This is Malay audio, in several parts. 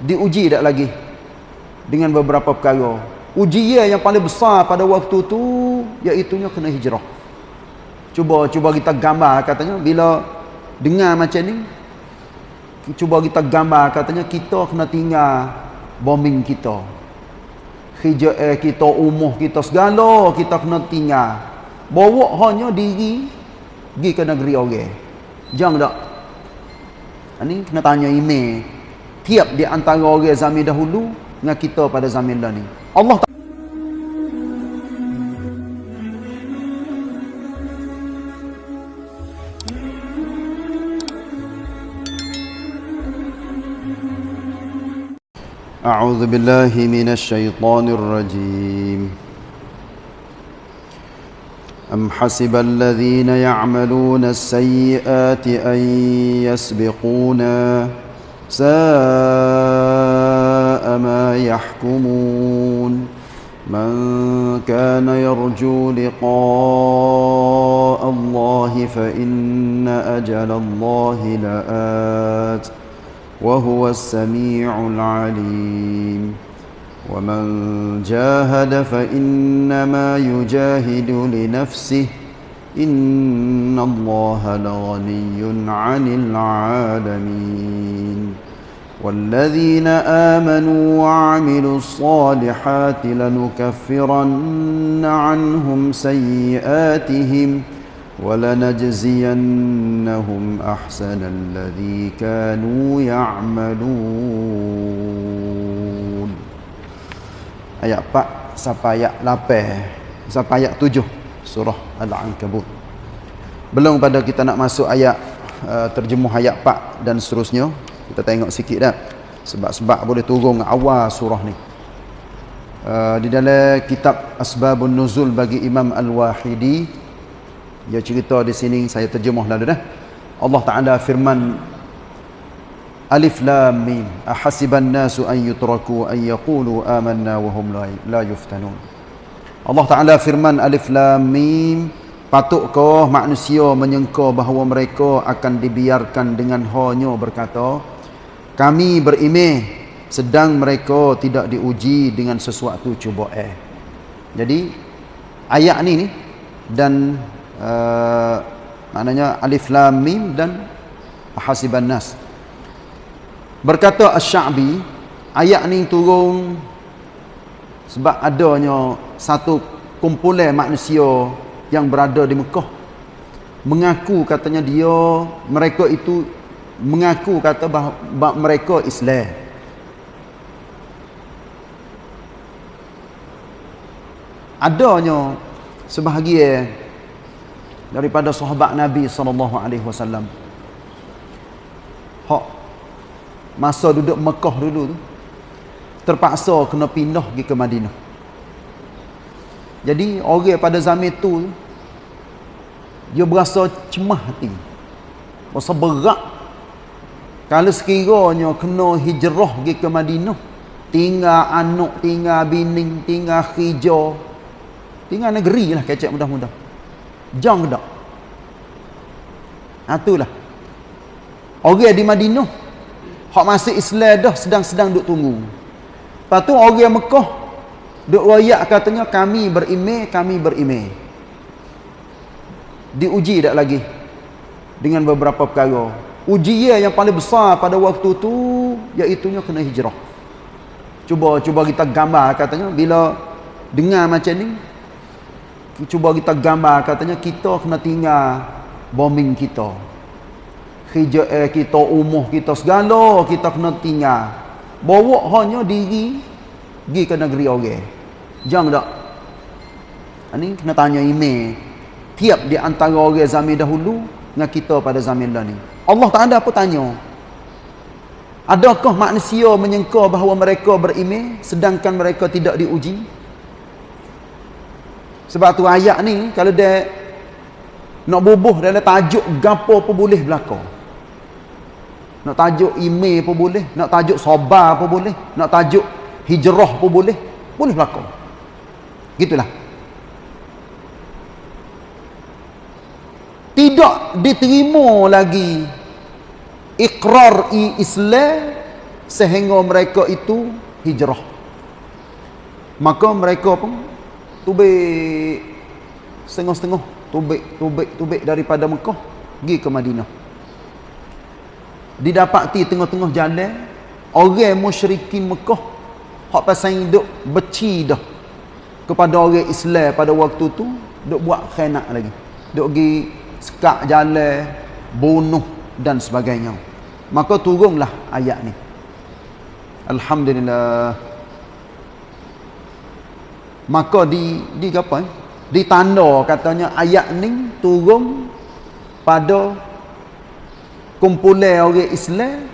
diuji tak lagi dengan beberapa perkara. Ujian yang paling besar pada waktu tu iaitunya kena hijrah. Cuba cuba kita gambar katanya bila dengar macam ni cuba kita gambar katanya kita kena tinggal bombing kita. Hijrah eh, kita umuh kita segala kita kena tinggal. Bawa hanya diri pergi ke negeri orang. Jangan tak? Ini kena tanya email tiap di antara orang zaman dahulu dengan kita pada zaman dah ni Allah أعوذ بالله من الشيطان الرجيم أم حسب الذين يعملون السيئات أن يسبقونا ساء ما يحكمون. من كان يرجو لقاء الله فإن أجل الله لآت وهو السميع العليم. ومن جاهد فإنما يجاهد لنفسه. إن الله لغني عن العالمين. والذين آمنوا وعملوا الصالحات لنكفرن عنهم سيئاتهم ولنجزينهم أحسن الذي كانوا يعملون ayat 4 sampai ayat 8 sampai ayat 7 surah Al-Ankabut. Belum pada kita nak masuk ayat uh, terjemuh ayat 4 dan seterusnya, kita tengok sikit dah. Sebab-sebab boleh turun awal surah ni. Uh, di dalam kitab Asbabun Nuzul bagi Imam Al-Wahidi dia cerita di sini saya terjemuh lalu dah. Allah Taala firman Alif Lam Mim ahasiban nasu an yutraku an yaqulu amanna wa hum la yuftanun Allah Taala firman Alif Lam Mim patutkah manusia menyangka bahawa mereka akan dibiarkan dengan hanya berkata kami berimeh sedang mereka tidak diuji dengan sesuatu cuba eh. Jadi ayat ni ni dan uh, maknanya Alif Lam Mim dan ahasiban nas. Berkata Asy-Sya'bi, ayat ni turun sebab adanya satu kumpulan manusia yang berada di Mekah. Mengaku katanya dia mereka itu mengaku kata bahawa mereka Islam. Adanya sebahagian daripada sahabat Nabi sallallahu alaihi wasallam. Hak masa duduk Mekah dulu tu terpaksa kena pindah pergi ke Madinah. Jadi orang pada zaman tu dia berasa cemah hati. Berasa berat kalau sekiranya kena hijrah pergi ke Madinah tinggal anak, tinggal bining, tinggal hijau tinggal negeri lah kecek mudah-mudah jangan tak itulah orang di Madinah Hak masih Islam dah sedang-sedang duk tunggu. Lepas tu orang Mekah duk royak katanya kami berimeh, kami berimeh. Diuji tak lagi dengan beberapa perkara. Ujian yang paling besar pada waktu tu iaitu kena hijrah. Cuba cuba kita gambar katanya bila dengar macam ni cuba kita gambar katanya kita kena tinggal bombing kita. Hijau eh, kita umuh kita segala kita kena tinggal. Bawa hanya diri pergi ke negeri orang. Jangan tak? Ini kena tanya email. Tiap di antara orang zaman dahulu dengan kita pada zaman dah ni Allah tak ada apa tanya adakah manusia menyangka bahawa mereka berimeh sedangkan mereka tidak diuji sebab tu ayat ni kalau dia nak bubuh dalam tajuk gapo pun boleh berlaku nak tajuk email pun boleh. Nak tajuk sobar pun boleh. Nak tajuk hijrah pun boleh. Boleh berlaku. Gitulah. Tidak diterima lagi ikrar i Islam sehingga mereka itu hijrah. Maka mereka pun tubik setengah-setengah tubik tubik tubik daripada Mekah pergi ke Madinah. Didapati tengah-tengah jalan orang musyrikin Mekah hak pasal hidup beci dah. Kepada orang Islam pada waktu tu duk buat khianat lagi. Duk pergi sekak jalan bunuh dan sebagainya maka turunlah ayat ni alhamdulillah maka di di apa eh? ditanda katanya ayat ni turun pada kumpulan orang Islam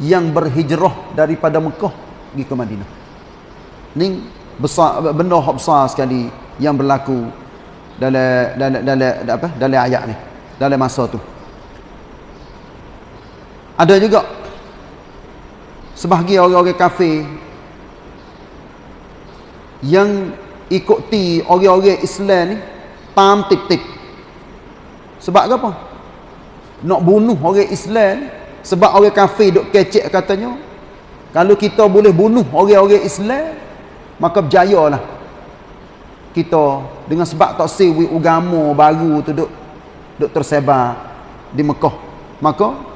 yang berhijrah daripada Mekah pergi ke Madinah. Ni besar benda hak besar sekali yang berlaku dalam dalam dalam apa dalam ayat ni dalam masa tu. Ada juga sebahagian orang-orang kafir yang ikuti orang-orang Islam ni tam tik-tik. Sebab apa? Nak bunuh orang Islam sebab orang kafir duk kecek katanya kalau kita boleh bunuh orang-orang Islam maka berjayalah kita dengan sebab tak sewi agama baru tu duk duk tersebar di Mekah maka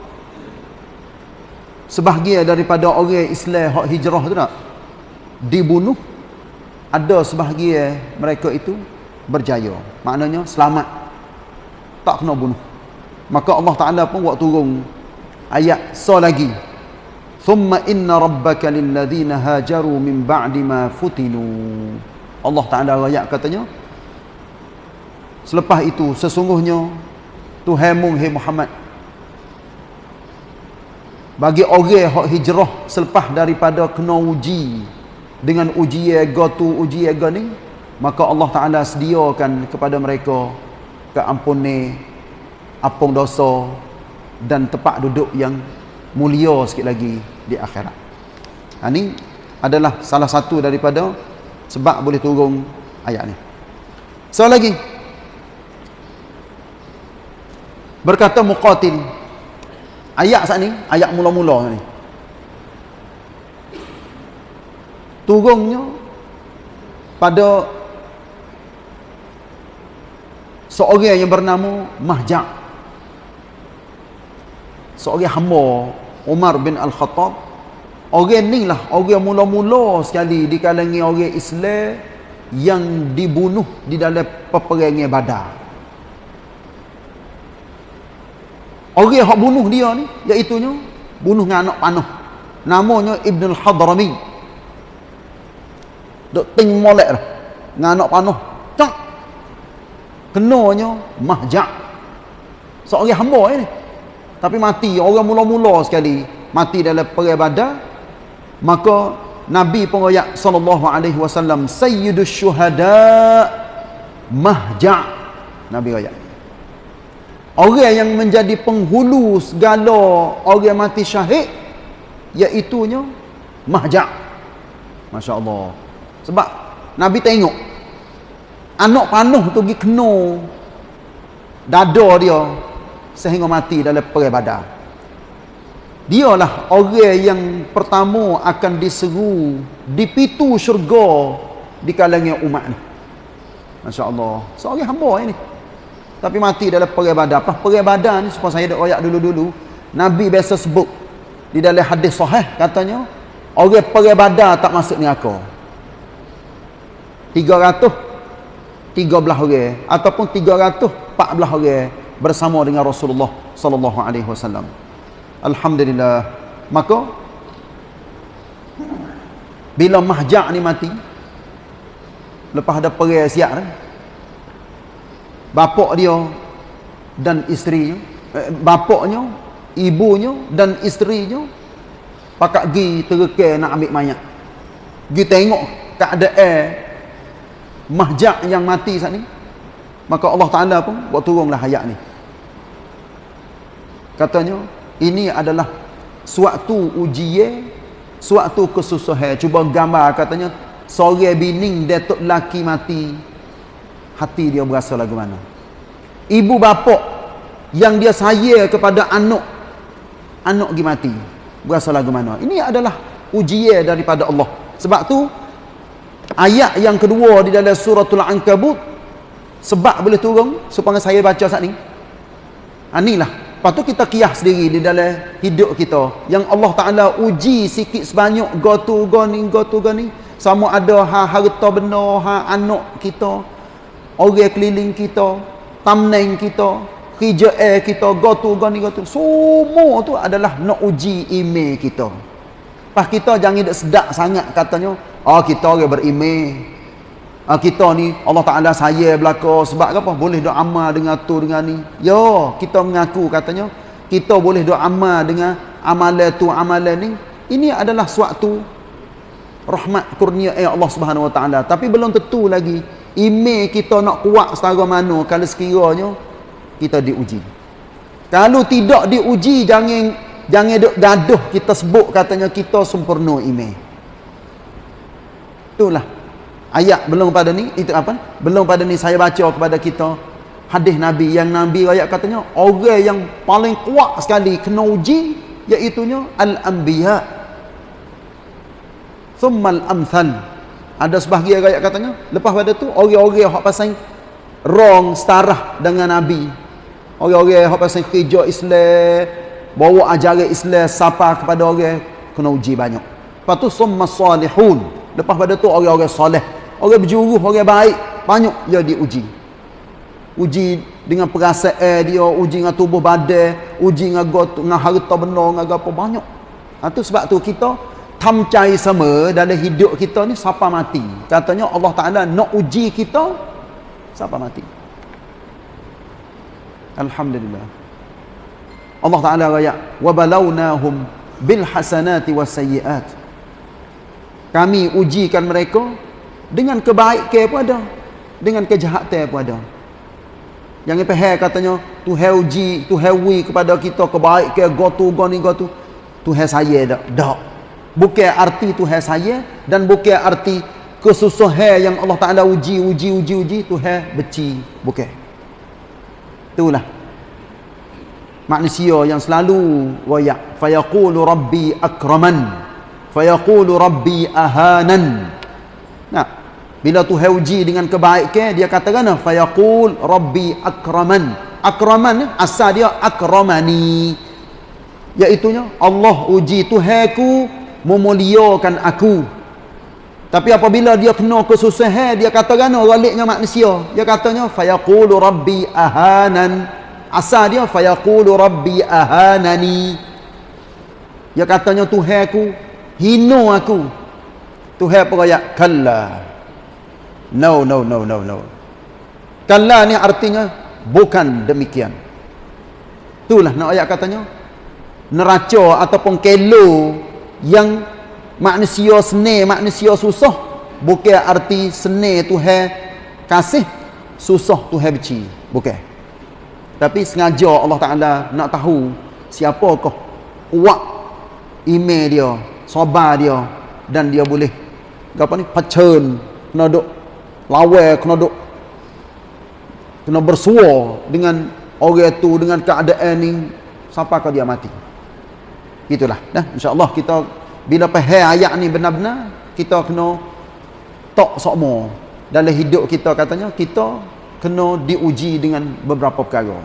sebahagian daripada orang Islam hak hijrah tu tak dibunuh ada sebahagian mereka itu berjaya. Maknanya selamat. Tak kena bunuh. Maka Allah Taala pun buat turun ayat so lagi. Thumma inna rabbaka lilladhina hajaru min ba'di ma futinu. Allah Taala ayat katanya selepas itu sesungguhnya Tuhanmu hai Muhammad bagi orang hak hijrah selepas daripada kena uji dengan uji ego tu uji ego ni maka Allah Taala sediakan kepada mereka keampunan apung dosa dan tempat duduk yang mulia sikit lagi di akhirat. Ha, ini adalah salah satu daripada sebab boleh turun ayat ni. So lagi berkata muqatil ayat saat ni ayat mula-mula ni. Turunnya pada seorang yang bernama Mahja' seorang hamba Umar bin Al-Khattab. Orang ni lah orang mula-mula sekali di kalangan orang Islam yang dibunuh di dalam peperangan badar orang yang bunuh dia ni iaitunya bunuh dengan anak panah. Namanya Ibn Al-Hadrami duk ting molek dah dengan anak panah. Cak kenanya mahjak seorang hamba ini tapi mati. Orang mula-mula sekali mati dalam perang badar. Maka Nabi pun ayat sallallahu alaihi wasallam sayyidus syuhada mahja. Nabi ayat orang yang menjadi penghulu segala orang mati syahid iaitu nya mahja masya-Allah sebab Nabi tengok anak panuh tu pergi kena dada dia sehingga mati dalam perang badar. Dialah orang yang pertama akan diseru di pintu syurga di kalangan umat ni. Masya-Allah. Seorang hamba ini. Tapi mati dalam perang badar. Apa perang badar ni supaya saya dak royak dulu-dulu, Nabi biasa sebut di dalam hadis sahih katanya orang perang badar tak masuk neraka. 300 13 orang ataupun 314 orang bersama dengan Rasulullah sallallahu alaihi wasallam. Alhamdulillah. Maka bila Mahja' ni mati lepas ada perang siap kan. Bapak dia dan isterinya, eh, bapaknya, ibunya dan isterinya pakak gi terke nak ambil mayat. Gi tengok keadaan mahjak yang mati saat ni maka Allah Ta'ala pun buat turunlah ayat ni. Katanya ini adalah suatu ujian suatu kesusahan. Cuba gambar katanya sore bining datuk laki mati hati dia berasa lagu mana? Ibu bapa yang dia sayang kepada anak. Anak pergi mati. Berasa lagu mana? Ini adalah ujian daripada Allah. Sebab tu ayat yang kedua di dalam suratul ankabut sebab boleh turun supaya saya baca saat ni. Ha, inilah. Lepas tu kita kias sendiri di dalam hidup kita. Yang Allah Ta'ala uji sikit sebanyak gotu goni gotu goni. Sama ada ha harta benda, ha anak kita, orang keliling kita, tamneng kita, kerja air kita, gotu goni gotu. Semua tu adalah nak uji email kita. Pas kita jangan sedap sangat katanya, oh kita orang beremail. Ha, kita ni Allah Ta'ala saya belaka sebab apa? Boleh doa amal dengan tu dengan ni. Yo kita mengaku katanya kita boleh doa amal dengan amalan tu amalan ni. Ini adalah suatu rahmat kurnia Allah Subhanahu Wa Ta'ala. Tapi belum tentu lagi email kita nak kuat setara mana kalau sekiranya kita diuji. Kalau tidak diuji jangan jangan gaduh kita sebut katanya kita sempurna email. Itulah. Ayat belum pada ni itu apa? Belum pada ni saya baca kepada kita hadis nabi. Yang nabi ayat katanya orang yang paling kuat sekali kena uji iaitu al anbiya thumma al amthal ada sebahagian ayat katanya. Lepas pada tu orang-orang hak pasal wrong setarah dengan nabi. Orang-orang hak pasal kerja Islam bawa ajaran Islam sapa kepada orang kena uji banyak. Lepas tu summa salihun. Lepas pada tu orang-orang soleh. Orang berjuruh, orang baik, banyak dia diuji. Uji dengan perasaan dia, uji dengan tubuh badan, uji dengan got, dengan harta benda, dengan apa banyak. Ha, tu sebab tu kita tamcai sama dalam hidup kita ni siapa mati. Katanya Allah Taala nak uji kita siapa mati. Alhamdulillah. Allah Taala raya hasanati was sayyiat. Kami ujikan mereka dengan kebaikan pun ada dengan kejahatan pun ada jangan faham katanya Tuhan uji Tuhan wi kepada kita kebaikan gotu goni gotu Tuhan saya dak dak bukan arti Tuhan saya dan bukan arti kesusahan yang Allah Taala uji uji uji uji Tuhan beci bukan itulah manusia yang selalu royak fayaqulu rabbi akraman fayaqulu rabbi ahanan nah bila Tuhan uji dengan kebaikan, dia katakan, Fayaqul Rabbi akraman. Akraman, asal dia akramani. Iaitunya, Allah uji Tuhanku memuliakan aku. Tapi apabila dia kena kesusahan, dia katakan, raliknya manusia. Dia katanya, Fayaqul Rabbi ahanan. Asal dia, Fayaqul Rabbi ahanani. Dia katanya, Tuhanku, hino aku. Tuhan peraya, Kallah. No, no, no, no, no. Kala ni artinya bukan demikian. Itulah nak ayat katanya. Neraca ataupun kelo yang manusia seni, manusia susah. Bukan arti seni Tuhan kasih, susah Tuhan benci. Bukan. Tapi sengaja Allah Ta'ala nak tahu siapakah kuat email dia, sabar dia dan dia boleh apa ni, pacun, nak duk lawai kena duk kena bersuar dengan orang tu dengan keadaan ni sampai dia mati itulah. Dah insyaallah kita bila faham ayat ni benar-benar kita kena tok sokmo dalam hidup kita katanya kita kena diuji dengan beberapa perkara.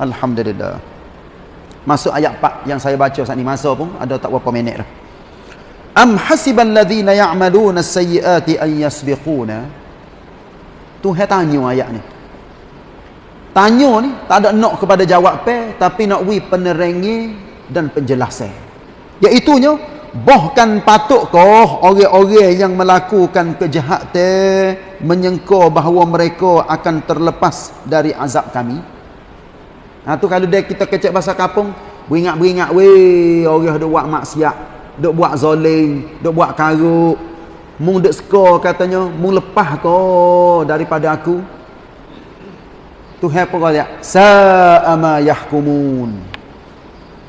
Alhamdulillah. Masuk ayat 4 yang saya baca saat ni masa pun ada tak berapa minit dah. Am hasibal ladzina ya'maluna as-sayyi'ati an yasbiquna. Tuhan tanya ayat ni. Tanya ni tak ada nak kepada jawab pe tapi nak wi penerangi dan penjelasan. Iaitunya bahkan patutkah orang-orang yang melakukan kejahatan menyangka bahawa mereka akan terlepas dari azab kami? Ha tu kalau dia kita kecek bahasa kampung, beringat-beringat weh orang dok buat maksiat, dok buat zalim, dok buat karuk, mung dek skor katanya mung lepah ko daripada aku Tuhan apa dia sa'ama yahkumun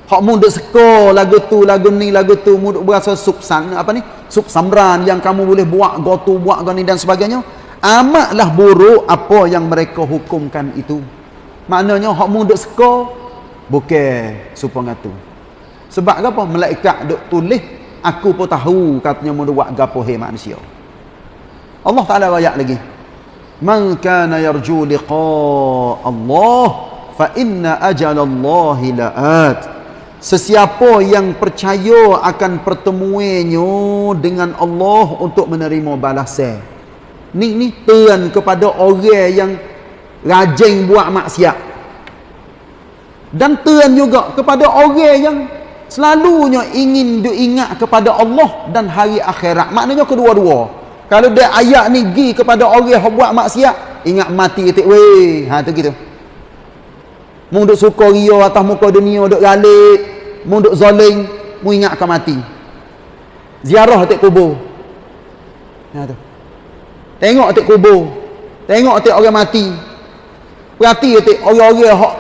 hak mung dek skor lagu tu lagu ni lagu tu mung berasa subsan apa ni? Sub samran yang kamu boleh buat gotu buat gani dan sebagainya. Amatlah buruk apa yang mereka hukumkan itu. Maknanya hak mung dek skor bukan supaya tu. Sebab apa? Malaikat duk tulis aku pun tahu katanya mau buat gapo hai manusia. Allah Taala ayat lagi. Man kana yarju liqa Allah fa inna ajalallahi la'at sesiapa yang percaya akan pertemuannya dengan Allah untuk menerima balasan. Ni ni tuan kepada orang yang rajin buat maksiat. Dan tuan juga kepada orang yang selalunya ingin diingat kepada Allah dan hari akhirat. Maknanya kedua-dua. Kalau dia ayat ni gi kepada orang yang buat maksiat ingat mati ketik weh. Ha tu gitu. Mu duk suka ria atas muka dunia duk galik mu duk zalim mu ingatkan mati. Ziarah atik kubur. Ha tu. Tengok atik kubur. Tengok atik orang mati. Perhati atik orang-orang hak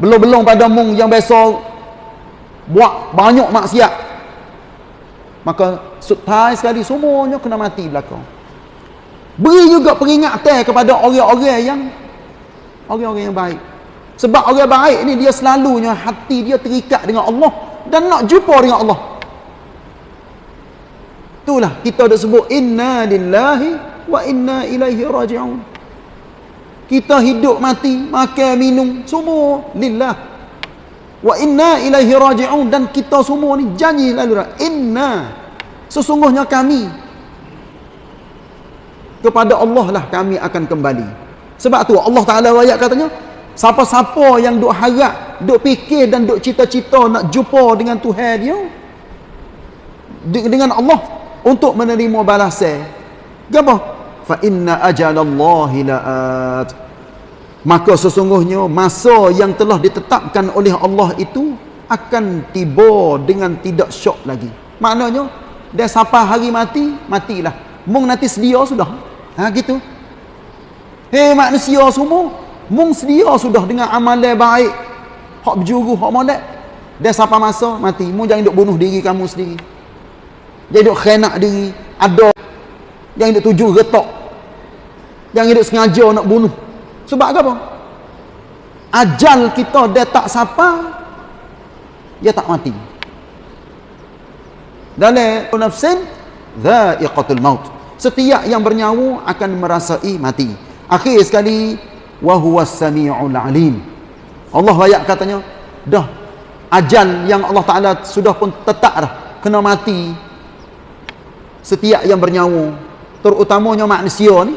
belum-belum pada mung yang biasa buat banyak maksiat. Maka sutai sekali semuanya kena mati belakang. Beri juga peringatan kepada orang-orang yang orang-orang yang baik sebab orang baik ni dia selalunya hati dia terikat dengan Allah dan nak jumpa dengan Allah. Itulah kita dah sebut inna lillahi wa inna ilaihi raji'un. Kita hidup mati makan minum semua lillah. Wa inna ilaihi raji'un. Dan kita semua ni janji lalu inna sesungguhnya kami kepada Allah lah kami akan kembali. Sebab tu Allah Taala ayat katanya siapa-siapa yang duk harap duk fikir dan duk cita-cita nak jumpa dengan Tuhan dia dengan Allah untuk menerima balasan. Apa fa inna ajalallahi la'at. Maka sesungguhnya masa yang telah ditetapkan oleh Allah itu akan tiba dengan tidak syok lagi. Maknanya dia sampai hari mati matilah. Mung nanti sedia sudah. Ha gitu. Hei manusia semua mung sedia sudah dengan amalan baik. Hak berjuru hak molek. Dia sampai masa? Mati. Mung jangan duk bunuh diri kamu sendiri. Jangan duk khianat diri. Ada. Yang duk tuju retak. Jangan duk sengaja nak bunuh. Sebab apa? Ajal kita dia tak sapa, dia tak mati. Dalam nafsin dha'iqatul maut. Setiap yang bernyawa akan merasai mati. Akhir sekali wa huwas samiul alim. Allah ayat katanya dah ajal yang Allah Taala sudah pun tetap dah. Kena mati. Setiap yang bernyawa terutamanya manusia ni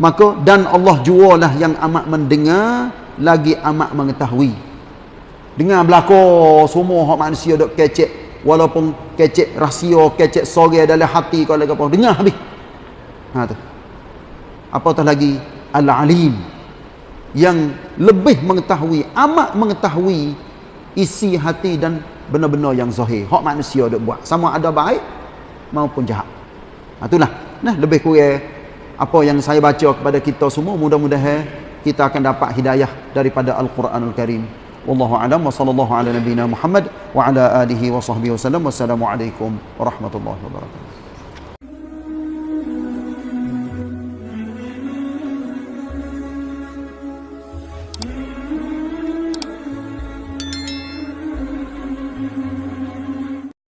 maka dan Allah jualah yang amat mendengar lagi amat mengetahui. Dengan belako semua hak manusia dok kecek. Walaupun kecek rahsia kecek sore dalam hati kalau apa dengar habis. Ha tu. Apatah lagi? Al-alim yang lebih mengetahui amat mengetahui isi hati dan benar-benar yang zahir hak manusia dok buat sama ada baik maupun jahat ha itulah nah lebih kurang apa yang saya baca kepada kita semua mudah-mudahan kita akan dapat hidayah daripada Al-Quranul Karim. Wallahu a'lam wa sallallahu ala nabiyyina Muhammad wa ala alihi wa sahbihi wasallam. Wassalamualaikum warahmatullahi wabarakatuh.